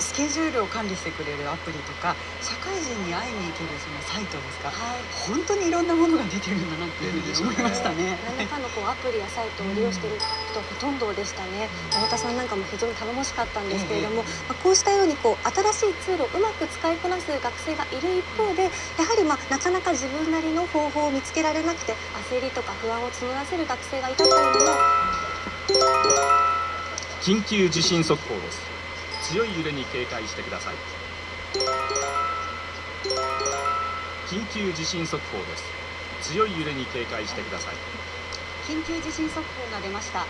スケジュールを管理してくれるアプリとか社会人に会いに行けるそのサイトですか、はい、本当にいろんなものが出てるんだなっていうふうに思いましたね。何らかのこうアプリやサイトを利用している人ほとんどでしたね。太田さんなんかも非常に頼もしかったんですけれども、まあ、こうしたようにこう新しいツールをうまく使いこなす学生がいる一方でやはりまあなかなか自分なりの方法を見つけられなくて焦りとか不安を募らせる学生がいたというのも。緊急地震速報です強い揺れに警戒してください。緊急地震速報です。強い揺れに警戒してください。緊急地震速報が出ました。